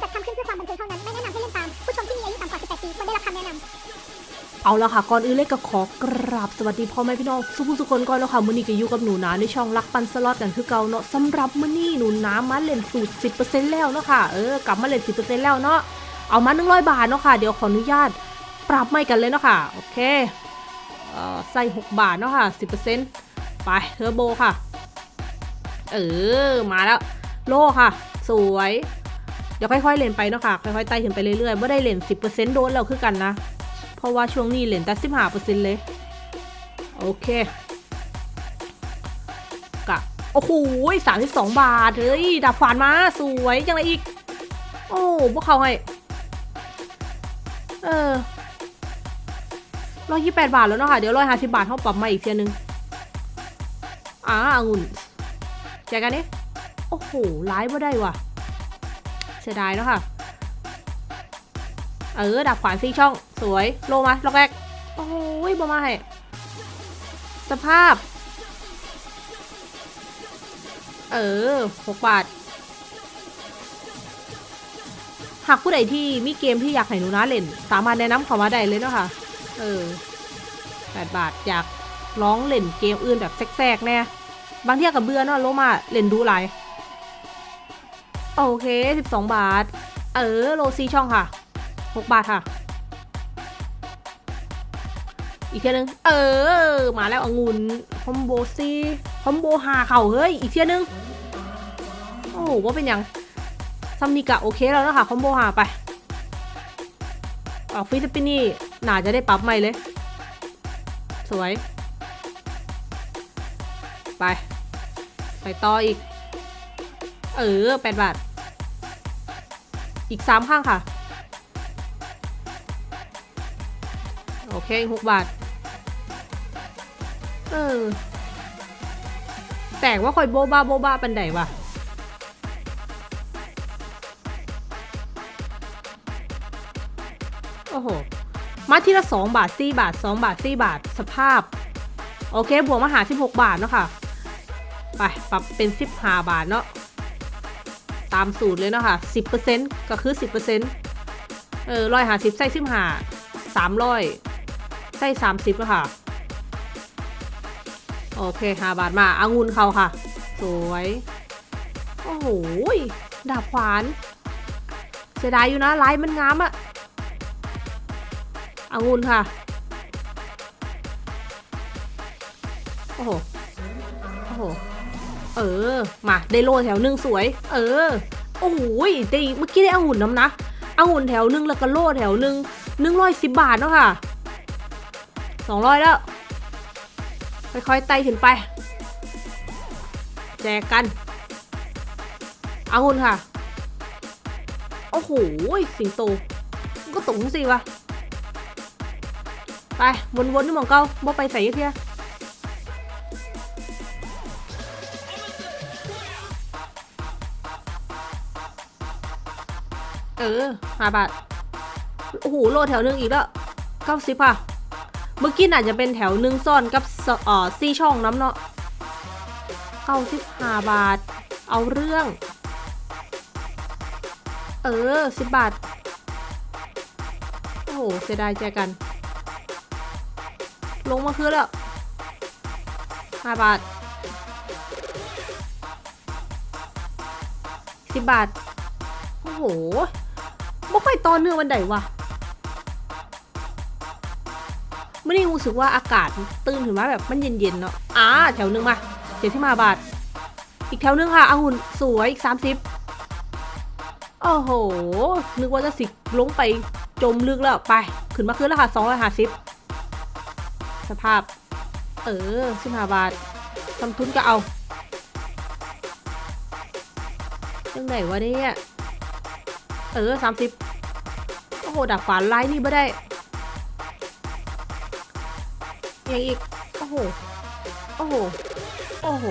จัดทำขึ้นเพื่อความบันเทิงเท่านั้น ไม่แนะนำให้เล่นตาม ผู้ชมที่มีอายุต่ำกว่า 18 ปีควรได้รับคำแนะนำเอาละค่ะ ก่อนอื่นเลยก็ขอกราบสวัสดีพ่อแม่พี่น้องสุภุสุคนก่อนแล้วค่ะมื้อนี้ก็อยู่กับหนูนาในช่องรักปันสล็อตกันคือเก่าเนาะสำหรับมื้อนี้หนูนามาเล่นสูตร 10%แล้วเนาะค่ะ เออกลับมาเล่น 10%แล้วเนาะ เอามา100 บาทเนาะค่ะ เดี๋ยวขออนุญาตปรับไม่กันเลยเนาะค่ะ โอเค เอ่อ ใส่ 6 บาทเนาะค่ะ 10%ไปเทอร์โบค่ะ เออ มาแล้ว โล่ค่ะ สวย เดี๋ยวค่อยๆเล่นไปเนาะค่ะค่อยๆไต่ขึ้นไปเรื่อยๆไม่ได้เล่น10%โดนแล้วคือกันนะ เพราะว่าช่วงนี้เหรียญแต่สิบห้าเปอร์เซ็นต์เลย โอเคกะโอ้โหสามสิบสองบาท เฮ้ยดับฝันมา สวยยังไงอีก โอ้พวกเขาให้เออร้อยยี่แปดบาทแล้วเนาะค่ะ เดี๋ยวร้อยห้าสิบาทเขาปรับมาอีกเทียนึงอ่าองุ่นแจกกันนี่โอ้โหร้ายไม่ได้ว่ะ สียดายเนาะค่ะ เออดับขวานซีช่อง สวย โลมาล็อกแรก โอ้ยบอมาให้สภาพ เออหกบาท หากผู้ใดที่มีเกมที่อยากให้หนูนะเล่น สามารถแนะนำเขามาได้เลยเนาะค่ะ เออแปดบาท อยากร้องเล่นเกมอื่นแบบแทรกๆแน่ บางเที่ยกับเบื่อเนาะโลมาเล่นดูหลาย โอเคสิบสองบาท เออ โลซีช่องค่ะหกบาทค่ะ อีกเทียนึง เออ มาแล้วองุ่นคอมโบซีคอมโบหาเข่าเฮ้ย อีกเทียนึง โอ้โหว่าเป็นยังซัมนิกะโอเคแล้วนะคะคอมโบหาไปออกฟิลิปปินี่หน่าจะได้ปรับใหม่เลย สวย ไป ไปต่ออีก เออแปดบาท อีกสามข้างค่ะ โอเคหกบาท เออ แต่ว่าคอยโบบ้าโบบ้าปันไดวะโอ้โห มาทีละสองบาทสี่บาทสองบาทสี่บาท สภาพ โอเค บวกมาหาสิบหกบาทเนาะค่ะ ไป ปรับเป็นสิบห้าบาทเนาะ ตามสูตรเลยเนาะค่ะสิบเปอร์เซ็นต์ก็คือสิบเปอร์เซ็นต์เออร้อยหาสิบใส่สิบห้าสามร้อยใส่สามสิบแล้วค่ะ โอเคหาบาทมาอางุนเขาค่ะ สวย โอ้โหดาบขวาน เสียดายอยู่นะลายมันงามอะอางุนค่ะ โอ้โห โอ้โห เออ มาได้โลแถวหนึ่งสวย เออ โอ้โหยได้เมื่อกี้ได้องุ่นน้ำนะองุ่นแถวหนึ่งแล้วก็โลแถวหนึ่งหนึ่งร้อยสิบบาทเนาะค่ะสองร้อยแล้ว ค่อยๆไต่ขึ้นไป แจกกันเอาหุ่นค่ะ โอ้โห สิงโต ก็ตรงสิวะ ไป วนๆนี่มองเก้าบ่ไปใส่เทีย เออห้าบาท โอ้โหโลแถวหนึ่งอีกแล้วเก้าสิบค่ะ เมื่อกี้อาจจะเป็นแถวหนึ่งซ่อนกับอ่อซี่ช่องน้ำเนาะเก้าสิบห้าบาท เอาเรื่อง เออสิบบาท โอ้โหเสียดายใจกัน ลงมาคือแล้วห้าบาทสิบบาท โอ้โห ไม่ค่อยตอนเนื่องวันไหนวะไม่ได้รู้สึกว่าอากาศตื่นถึงมาแบบมันเย็นๆเนาะอ่าแถวหนึ่งมาเจ็ดที่มาบาท อีกแถวหนึ่งค่ะองุ่นสวยอีกสามสิบโอ้โห นึกว่าจะสิลงไปจมลึกแล้วไป ขึ้นมาขึ้นแล้วค่ะสองร้อยห้าสิบสภาพ เออสิบห้าบาททำทุนก็เอายังไหนวะเนี่ย เออสามสิบโอ้โหดักฝานไล่นี่ไม่ได้ยังอีก โอ้โห โอ้โห โอ้โห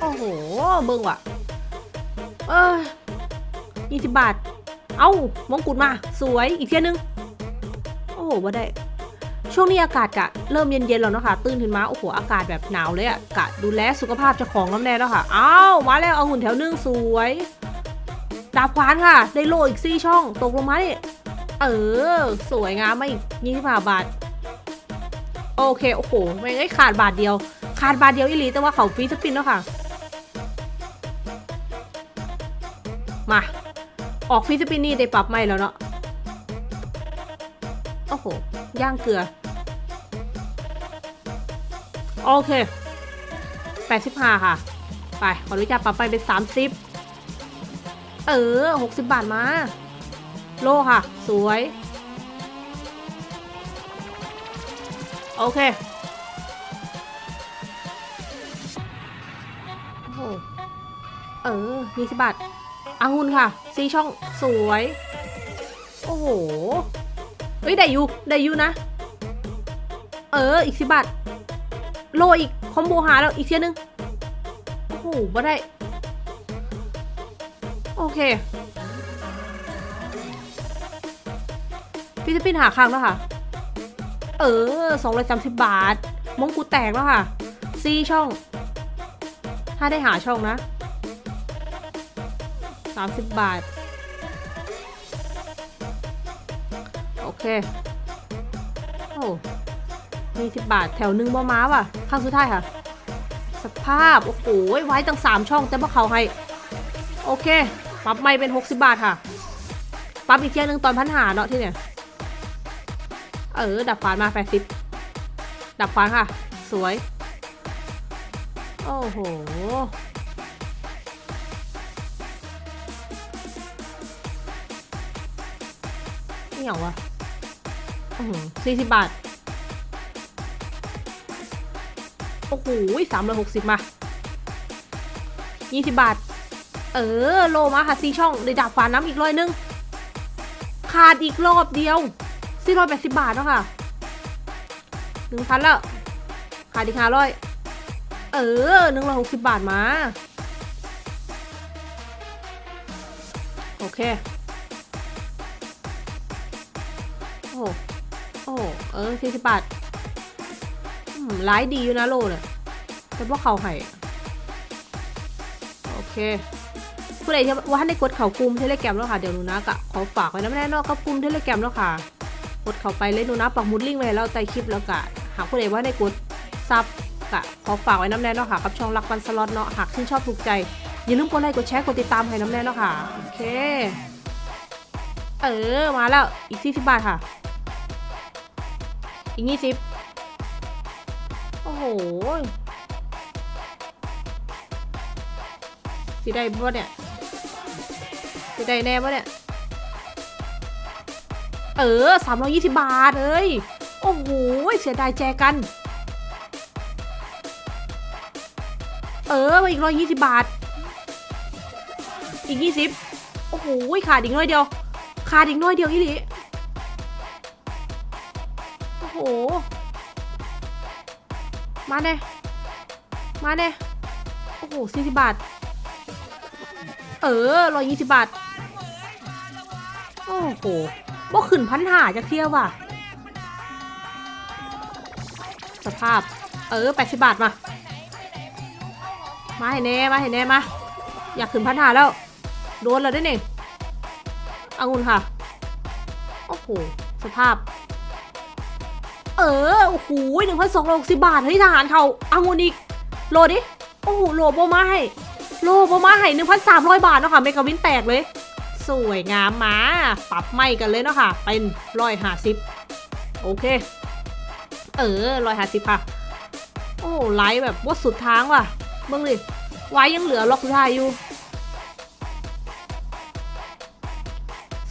โอ้โหเบิ่งว่ะ เออยี่สิบบาท เอ้ามงกุฎมา สวย อีกเที่ยนึง โอ้โหว่าได้ ช่วงนี้อากาศกะ เริ่มเย็นๆแล้วเนาะค่ะ ตื่นขึ้นมา โอ้โห อากาศแบบหนาวเลยอะกะ ดูแลสุขภาพเจ้าของน้ำแน่แล้วค่ะ อ้าว มาแล้ว เอาหุ่นแถวนึง สวย ดาบขวานค่ะ ได้โลอีกสี่ช่อง ตกลงมาเนี่ยเออ สวยงามไมาอีกยี่สิบห้าบาท โอเค โอ้โห ไม่ได้ขาดบาทเดียว ขาดบาทเดียวอีหลี แต่ว่าเขาฟรีสปินแล้วค่ะ มา ออกฟรีสปินนี่ได้ปรับใหม่แล้วเนาะ โอ้โห ย่างเกลือ โอเค85ค่ะ ไป ขออนุญาตปรับไปเป็น30 เออ 60 บาทมา โลค่ะ สวย โอเค โอ้โห เออ20บาทอางุ่นค่ะ ซีช่องสวย โอ้โห เฮ้ย ได้อยู่ได้อยู่นะ เออ อีกสิบบาท โลอีก คอมโบหาแล้ว อีกเทียนึง โอ้โหบ่ได้ เคพี่จะปินหาครั้งแล้วค่ะ เออสองร้อยสามสิบบาท มงกุฎแตกแล้วค่ะซีช่อง ถ้าได้หาช่องนะสามสิบบาท โอเค โอ้มีสิบบาท แถวหนึ่งบ่ม้าว่ะ ข้างสุดท้ายค่ะ สภาพ โอ้โห ไว้ตั้งสามช่องแต่ว่าเขาให้ โอเค ปรับไม่เป็นหกสิบบาทค่ะ ปรับอีกเที่ยนึงตอนพันหาเนาะที่เนี่ย เออ ดับฟานมาแปดสิบดับฟานค่ะ สวย โอ้โหนี่อย่างวะสี่สิบบาท โอ้โหสามร้อยหกสิบมายี่สิบบาท เออ โลมาค่ะซีช่องเลยดาบฝาน้ำอีกร้อยนึง ขาดอีกรอบเดียวสี่ร้อยแปดสิบบาทแล้วค่ะหนึ่งพันแล้ว ขาดอีกห้าร้อยเออหนึ่งร้อยหกสิบบาทมา โอเค โอ้โอ้เออสี่สิบบาทอืมร้ายดีอยู่นะโลเนี่ยแต่ว่าเขาให้โอเค ผู้ใดที่ว่าให้กดเข่ากลุ่มเทเลแกรมแล้วค่ะเดี๋ยวหนูนะกะขอฝากไว้นะแม่นอกกับกลุ่มเทเลแกรมแล้วค่ะ กดเข้าไปเลยหนูนะปักมุดลิงก์ไว้แล้วใต้คลิปแล้วกะหากผู้ใดว่าให้กดซับกะขอฝากไว้น้ำแน่นาะค่ะกับช่องรักวันสล็อตเนาะหากชื่นชอบถูกใจอย่าลืมกดไลค์กดแชร์กดติดตามให้น้ำแน่นาะค่ะโอเค เออมาแล้วอีกสี่สิบบาทค่ะ อีกยี่สิบโอ้โหสิได้บ่เนี่ย ได้แน่บ่เนี่ย เออสามร้อยี่สิบบาทเอ้ยโอ้โห เสียดายแจกัน เออมาอีกร้อยยี่สิบบาท อีกยี่สิบโอ้โห ขาดอีกน้อยเดียว ขาดอีกน้อยเดียวอีหลีโอ้โห มาเน่มาเน่โอ้โหสี่สิบบาท เออร้อยยี่สิบบาท อ้โหบ่ขึ้นพันหาจะเที่ยวว่ะ สภาพ เออแปดสิบบาทมา มาให้แน่มาให้แน่มา อยากขึ้นพันหาแล้ว โดนแล้วได้เนี่ยอางุนค่ะ โอ้โห สภาพ เออ โอ้โหหนึ่งพันสองร้อยหกสิบบาท เฮ้ยทหารเขาอางุนอีกโหลดิ โอ้โหโหลโบมาให้ โลโบมาให้หนึ่งพันสามร้อยบาทเนาะค่ะ เมกาวินแตกเลย สวยงามมา ปรับไม่กันเลยเนาะค่ะ เป็นร้อยห้าสิบโอเค เออร้อยห้าสิบค่ะ โอ้ไลฟ์แบบว่าสุดทางว่ะเบิ่งดิไว้ยังเหลือล็อกสุดท้ายอยู่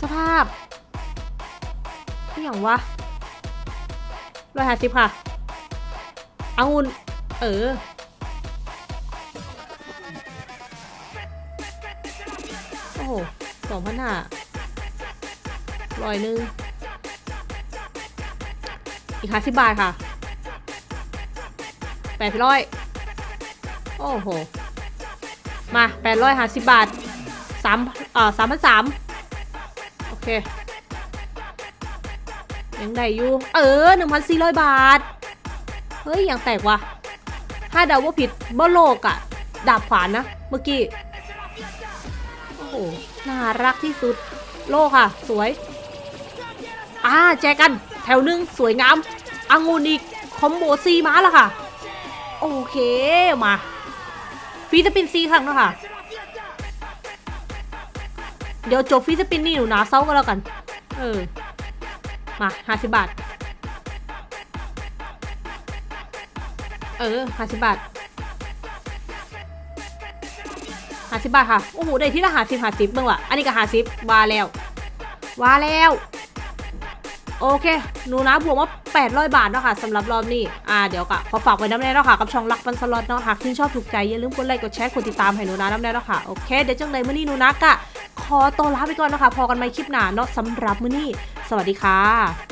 สภาพนี่อย่างวะร้อยห้าสิบค่ะเอางุนเออ โอ้ สองพันห้าร้อยหนึ่งอีกห้าสิบบาทค่ะแปดร้อยโอ้โห มาแปดร้อยห้าสิบบาทสามเอ่อสามพันสามโอเค ยังได้อยู่ เออหนึ่งพันสี่ร้อยบาท เฮ้ย ยังแตกว่ะ ถ้าเดาว่าผิดบ่โลกอะดาบขวานนะ เมื่อกี้ โอ้โห น่ารักที่สุด โลค่ะ สวย อ่าแจกกัน แถวหนึ่งสวยงามอังุนอีกคอมโบซีมาแล้วค่ะ โอเคมาฟีสปินซีครั้งแล้วค่ะ เดี๋ยวจบฟีสปินนี่หนูนาเซาก็แล้วกัน เออ มาห้าสิบบาท เออห้าสิบบาท ห้าสิบบาทค่ะ โอ้โห ได้ที่ละหาสิบหาสิบเบ้างว่ะ อันนี้ก็หาสิบวาแล้ว วาแล้ว โอเค หนูนะบวกมา800 บาทเนาะค่ะสำหรับรอบนี้ อ่า เดี๋ยวก็ขอฝากไว้น้ำแน่เนาะค่ะ กับช่องรักปันสล็อตเนาะ หากที่นชอบถูกใจอย่าลืมกดไลค์กดแชร์กดติดตามให้หนูนะน้ำแน่เนาะค่ะ โอเค เดี๋ยวจังเลยมื้อนี้หนูนะกะขอตัวลาไปก่อนนะคะพอกันใหม่คลิปหน้าเนาะสำหรับมื้อนี้ สวัสดีค่ะ